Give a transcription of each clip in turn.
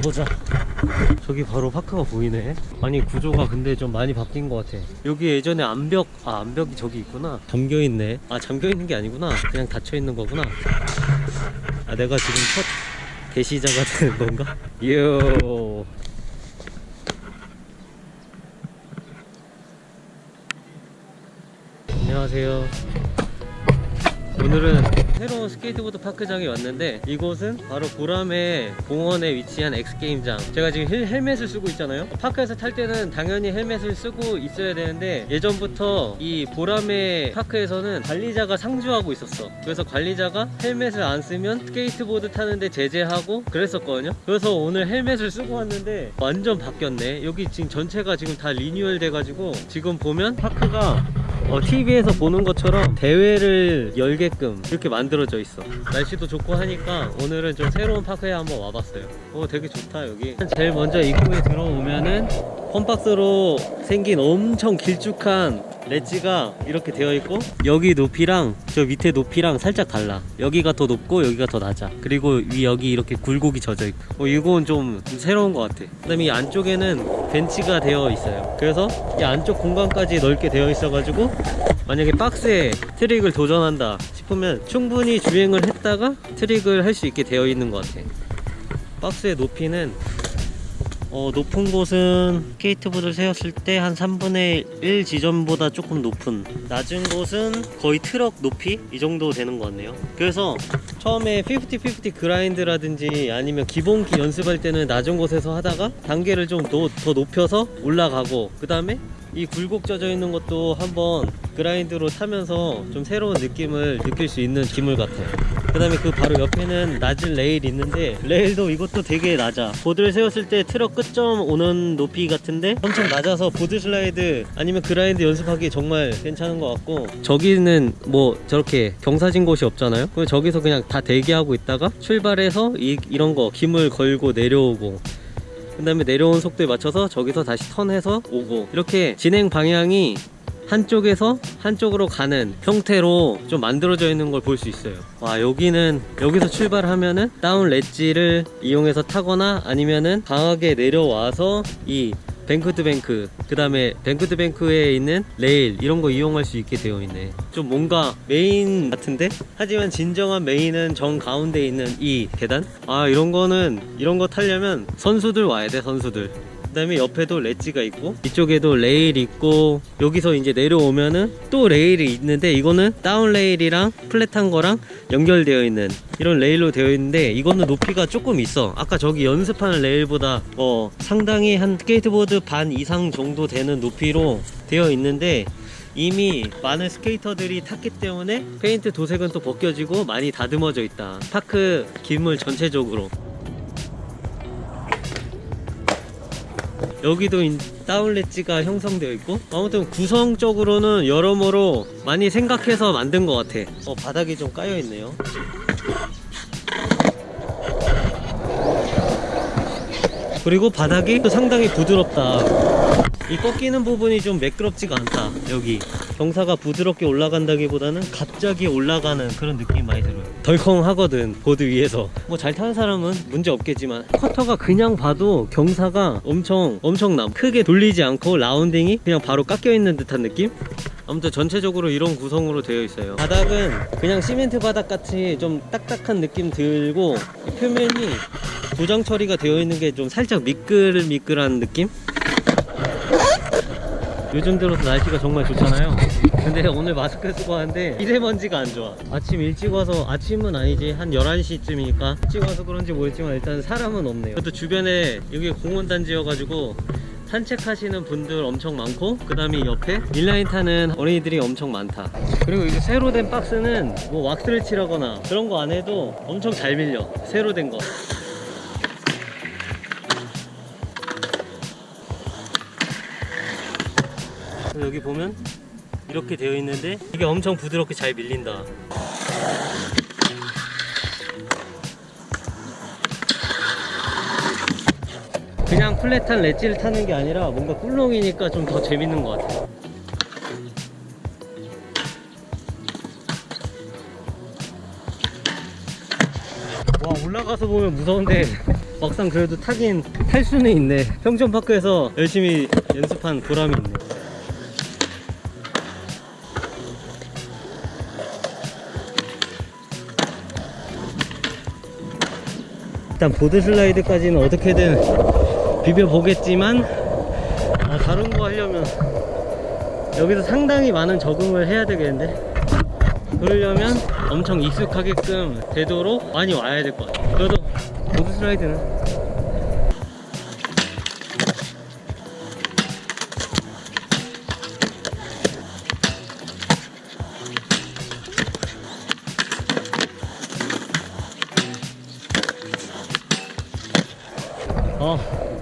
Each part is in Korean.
가보자. 저기 바로 파크가 보이네. 아니 구조가 근데 좀 많이 바뀐 것 같아. 여기 예전에 암벽 아 암벽이 저기 있구나. 잠겨있네. 아 잠겨있는 게 아니구나. 그냥 닫혀있는 거구나. 아 내가 지금 첫 대시자가 되는 건가? 요. 안녕하세요 오늘은 새로운 스케이트보드 파크장에 왔는데 이곳은 바로 보라매 공원에 위치한 X게임장. 제가 지금 헬, 헬멧을 쓰고 있잖아요. 파크에서 탈 때는 당연히 헬멧을 쓰고 있어야 되는데 예전부터 이 보라매 파크에서는 관리자가 상주하고 있었어. 그래서 관리자가 헬멧을 안 쓰면 스케이트보드 타는데 제재하고 그랬었거든요. 그래서 오늘 헬멧을 쓰고 왔는데 완전 바뀌었네. 여기 지금 전체가 지금 다 리뉴얼 돼가지고 지금 보면 파크가 어, TV에서 보는 것처럼 대회를 열게끔 이렇게 만들어져 있어. 날씨도 좋고 하니까 오늘은 좀 새로운 파크에 한번 와봤어요. 오 되게 좋다 여기. 제일 먼저 입구에 들어오면은 펌박스로 생긴 엄청 길쭉한 렛지가 이렇게 되어 있고 여기 높이랑 저 밑에 높이랑 살짝 달라. 여기가 더 높고 여기가 더 낮아. 그리고 위 여기 이렇게 굴곡이 젖어 있고. 어, 이건 좀 새로운 것 같아. 그 다음에 이 안쪽에는 벤치가 되어 있어요. 그래서 이 안쪽 공간까지 넓게 되어 있어 가지고 만약에 박스에 트릭을 도전한다 싶으면 충분히 주행을 했다가 트릭을 할 수 있게 되어 있는 것 같아. 박스의 높이는 어, 높은 곳은 스케이트보드를 세웠을 때 한 3분의 1 지점보다 조금 높은 낮은 곳은 거의 트럭 높이 이 정도 되는 것 같네요. 그래서 처음에 50-50 grind라든지 아니면 기본기 연습할 때는 낮은 곳에서 하다가 단계를 좀 더 높여서 올라가고 그 다음에 이 굴곡져 있는 것도 한번 grind로 타면서 좀 새로운 느낌을 느낄 수 있는 기물 같아요 그 다음에 그 바로 옆에는 낮은 레일이 있는데 레일도 이것도 되게 낮아. 보드를 세웠을 때 트럭 끝점 오는 높이 같은데 엄청 낮아서 board slide 아니면 grind 연습하기 정말 괜찮은 것 같고 저기는 뭐 저렇게 경사진 곳이 없잖아요? 그래서 저기서 그냥 다 대기하고 있다가 출발해서 이, 이런 거 기물 걸고 내려오고 그 다음에 내려온 속도에 맞춰서 저기서 다시 턴해서 오고 이렇게 진행 방향이 한쪽에서 한쪽으로 가는 형태로 좀 만들어져 있는 걸 볼 수 있어요. 와 여기는 여기서 출발하면은 down ledge를 이용해서 타거나 아니면은 강하게 내려와서 이 bank to bank 그 다음에 bank to bank에 있는 레일 이런 거 이용할 수 있게 되어 있네. 좀 뭔가 메인 같은데? 하지만 진정한 메인은 정 가운데 있는 이 계단? 아 이런 거는 이런 거 타려면 선수들 와야 돼 선수들 그 다음에 옆에도 ledge가 있고 이쪽에도 레일 있고 여기서 이제 내려오면은 또 레일이 있는데 이거는 down 레일이랑 flat한 거랑 연결되어 있는 이런 레일로 되어 있는데 이거는 높이가 조금 있어. 아까 저기 연습하는 레일보다 어 상당히 한 스케이트보드 반 이상 정도 되는 높이로 되어 있는데 이미 많은 스케이터들이 탔기 때문에 페인트 도색은 또 벗겨지고 많이 다듬어져 있다. 파크 기물 전체적으로 여기도 다운렛지가 형성되어 있고 아무튼 구성적으로는 여러모로 많이 생각해서 만든 것 같아. 어 바닥이 좀 까여 있네요. 그리고 바닥이 또 상당히 부드럽다. 이 꺾이는 부분이 좀 매끄럽지가 않다 여기. 경사가 부드럽게 올라간다기보다는 갑자기 올라가는 그런 느낌이 많이 들어요 덜컹하거든 보드 위에서 뭐 잘 타는 사람은 문제 없겠지만 커터가 그냥 봐도 경사가 엄청 엄청남 크게 돌리지 않고 라운딩이 그냥 바로 깎여 있는 듯한 느낌? 아무튼 전체적으로 이런 구성으로 되어 있어요 바닥은 그냥 시멘트 바닥 같이 좀 딱딱한 느낌 들고 이 표면이 도장 처리가 되어 있는 게 좀 살짝 미끌미끌한 느낌? 요즘 들어서 날씨가 정말 좋잖아요 근데 오늘 마스크 쓰고 하는데 미세먼지가 안 좋아. 아침 일찍 와서 아침은 아니지. 한 11시쯤이니까 일찍 와서 그런지 모르겠지만 일단 사람은 없네요. 그것도 주변에 여기 공원단지여가지고 산책하시는 분들 엄청 많고 그 다음에 옆에 인라인 타는 어린이들이 엄청 많다. 그리고 이제 새로 된 박스는 뭐 왁스를 칠하거나 그런 거 안 해도 엄청 잘 밀려. 새로 된거. 여기 보면 이렇게 되어 있는데 이게 엄청 부드럽게 잘 밀린다. 그냥 플랫한 렛지를 타는 게 아니라 뭔가 꿀렁이니까 좀 더 재밌는 것 같아요. 와 올라가 가서 보면 무서운데 막상 그래도 타긴 탈 수는 있네. 평촌파크에서 열심히 연습한 보람이 있네 일단 보드 슬라이드까지는 어떻게든 비벼 보겠지만 아, 다른 거 하려면 여기서 상당히 많은 적응을 해야 되겠는데? 그러려면 엄청 익숙하게끔 되도록 많이 와야 될 것 같아요. 그래도 보드 슬라이드는 어,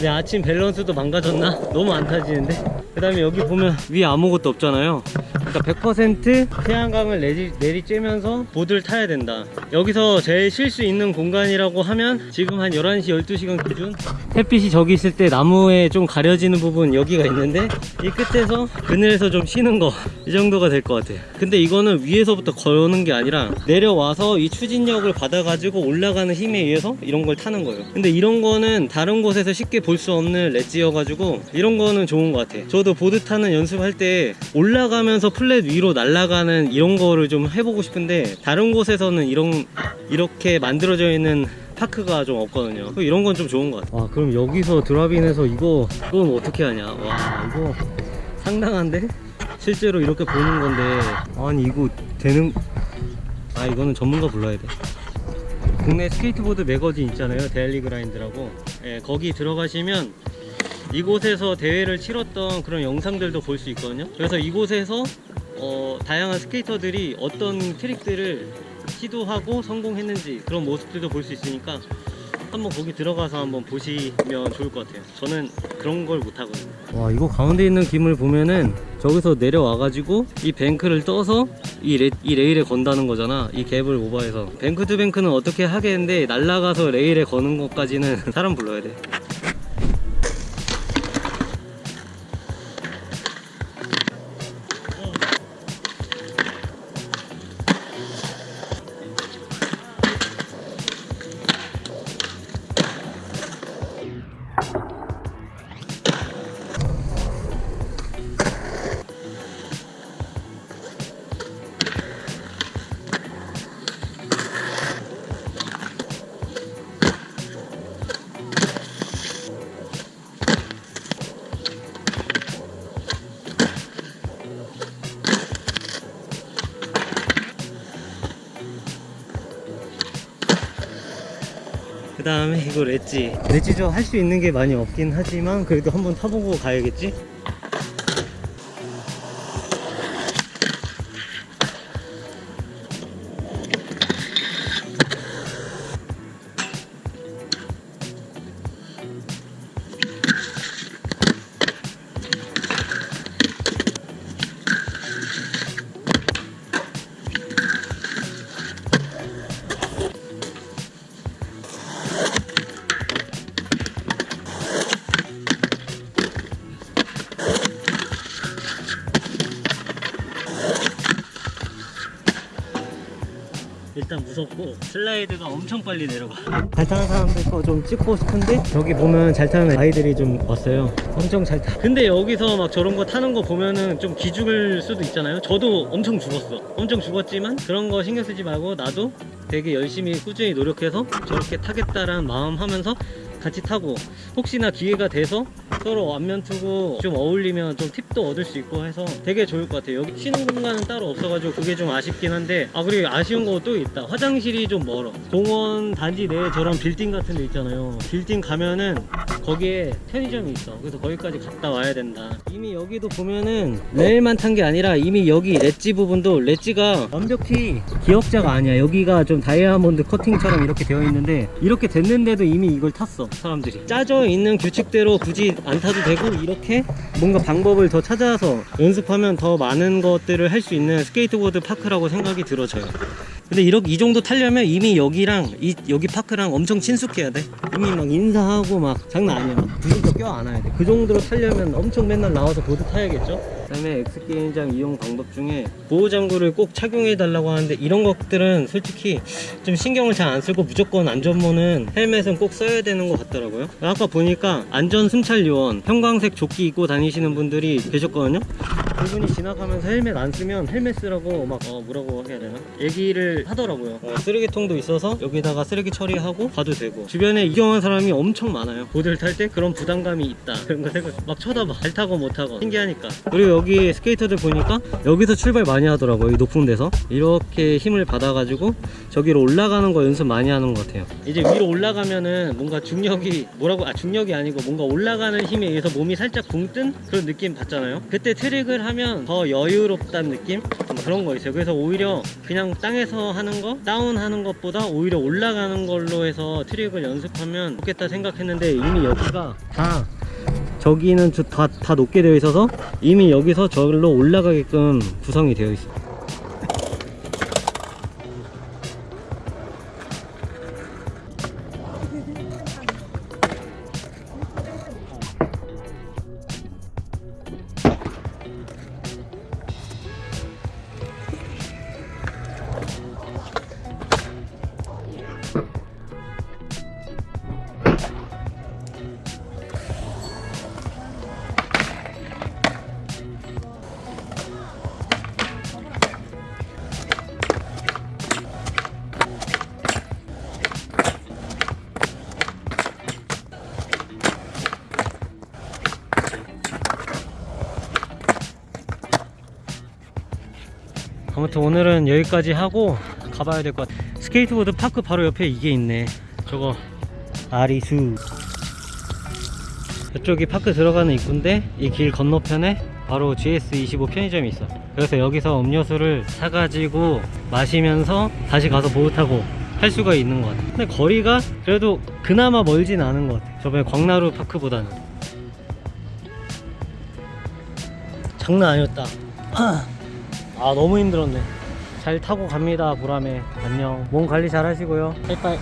내 아침 밸런스도 망가졌나? 너무 안 타지는데? 그 다음에 여기 보면 위에 아무것도 없잖아요 그러니까 100% 태양광을 내리, 내리쬐면서 보드를 타야 된다 여기서 제일 쉴 수 있는 공간이라고 하면 지금 한 11시 12시간 기준 햇빛이 저기 있을 때 나무에 좀 가려지는 부분 여기가 있는데 이 끝에서 그늘에서 좀 쉬는 거 이 정도가 될 것 같아요. 근데 이거는 위에서부터 거는 게 아니라 내려와서 이 추진력을 받아 가지고 올라가는 힘에 의해서 이런 걸 타는 거예요. 근데 이런 거는 다른 곳에서 쉽게 볼 수 없는 렛지여 가지고 이런 거는 좋은 것 같아 저도 보드 타는 연습할 때 올라가면서 flat 위로 날아가는 이런 거를 좀 해보고 싶은데 다른 곳에서는 이런 이렇게 만들어져 있는 파크가 좀 없거든요. 이런 건 좀 좋은 것 같아 와 그럼 여기서 drop in해서 이거 이건 어떻게 하냐? 와 이거 상당한데? 실제로 이렇게 보는 건데. 아니 이거 되는 아 이거는 전문가 불러야 돼. 국내 스케이트보드 매거진 있잖아요. Daily Grind라고. 예, 거기 들어가시면 이곳에서 대회를 치렀던 그런 영상들도 볼 수 있거든요. 그래서 이곳에서 어, 다양한 스케이터들이 어떤 트릭들을 시도하고 성공했는지 그런 모습들도 볼 수 있으니까 한번 거기 들어가서 한번 보시면 좋을 것 같아요. 저는 그런 걸 못하거든요. 와 이거 가운데 있는 기물 보면은 저기서 내려와 가지고 이 bank를 떠서 이, 레, 이 레일에 건다는 거잖아. 이 갭을 오버해서. bank to bank는 어떻게 하겠는데 날라가서 레일에 거는 것까지는 사람 불러야 돼 다음에 이거 렛지 렛지 저할수 있는 게 많이 없긴 하지만 그래도 한번 타보고 가야겠지? 무섭고 슬라이드가 엄청 빨리 내려가. 잘 타는 사람들 거 좀 찍고 싶은데 저기 보면 잘 타는 아이들이 좀 왔어요. 엄청 잘타. 근데 여기서 막 저런 거 타는 거 보면은 좀 기죽을 수도 있잖아요. 저도 엄청 죽었어. 엄청 죽었지만 그런 거 신경 쓰지 말고 나도 되게 열심히 꾸준히 노력해서 저렇게 타겠다라는 마음 하면서 같이 타고 혹시나 기회가 돼서 서로 안면 투고 좀 어울리면 좀 팁도 얻을 수 있고 해서 되게 좋을 것 같아요. 여기 쉬는 공간은 따로 없어가지고 그게 좀 아쉽긴 한데 아 그리고 아쉬운 거 또 있다. 화장실이 좀 멀어. 공원 단지 내에 저런 빌딩 같은 데 있잖아요. 빌딩 가면은 거기에 편의점이 있어. 그래서 거기까지 갔다 와야 된다. 이미 여기도 보면은 레일만 탄 게 아니라 이미 여기 ledge 부분도 ledge가 완벽히 기역자가 아니야. 여기가 좀 다이아몬드 커팅처럼 이렇게 되어 있는데 이렇게 됐는데도 이미 이걸 탔어 사람들이. 짜져 있는 규칙대로 굳이 안 타도 되고 이렇게 뭔가 방법을 더 찾아서 연습하면 더 많은 것들을 할 수 있는 스케이트보드 파크라고 생각이 들어져요. 근데 이렇게 이 정도 타려면 이미 여기랑 이 여기 파크랑 엄청 친숙해야 돼. 이미 막 인사하고 막 장난 아니야. 막 부스터 껴 안아야 돼 그 정도로 타려면 엄청 맨날 나와서 보드 타야겠죠 그다음에 X게임장 이용 방법 중에 보호장구를 꼭 착용해 달라고 하는데 이런 것들은 솔직히 좀 신경을 잘 안 쓰고 무조건 안전모는 헬멧은 꼭 써야 되는 것 같더라고요. 아까 보니까 안전 순찰 요원 형광색 조끼 입고 다니시는 분들이 계셨거든요 그분이 지나가면서 헬멧 안 쓰면 헬멧 쓰라고 막 어, 뭐라고 해야 되나? 얘기를 하더라고요. 어, 쓰레기통도 있어서 여기다가 쓰레기 처리하고 가도 되고. 주변에 구경한 사람이 엄청 많아요. 보드를 탈 때 그런 부담감이 있다. 그런 거 생각 막 쳐다봐. 잘 타고 못 타고. 신기하니까. 그리고 여기 스케이터들 보니까 여기서 출발 많이 하더라고요 이 높은 데서. 이렇게 힘을 받아가지고 저기로 올라가는 거 연습 많이 하는 것 같아요. 이제 위로 올라가면은 뭔가 중력이 뭐라고 아 중력이 아니고 뭔가 올라가는 힘에 의해서 몸이 살짝 붕 뜬 그런 느낌 받잖아요. 그때 트릭을 하면 더 여유롭다는 느낌? 뭐 그런 거 있어요. 그래서 오히려 그냥 땅에서 하는 거 다운 하는 것보다 오히려 올라가는 걸로 해서 트릭을 연습하면 좋겠다 생각했는데 이미 여기가 다 저기는 저- 다, 다 높게 되어 있어서 이미 여기서 저기로 올라가게끔 구성이 되어 있어요 아무튼 오늘은 여기까지 하고 가봐야 될 것 같아. 스케이트보드 park 바로 옆에 이게 있네. 저거 아리수. 이쪽이 park 들어가는 입구인데 이 길 건너편에 바로 GS25 편의점이 있어. 그래서 여기서 음료수를 사가지고 마시면서 다시 가서 보드 타고 할 수가 있는 것 같아. 근데 거리가 그래도 그나마 멀진 않은 것 같아. 저번에 광나루 park보다는. 장난 아니었다 아 너무 힘들었네. 잘 타고 갑니다 보람에. 안녕. 몸 관리 잘 하시고요. 빠이빠이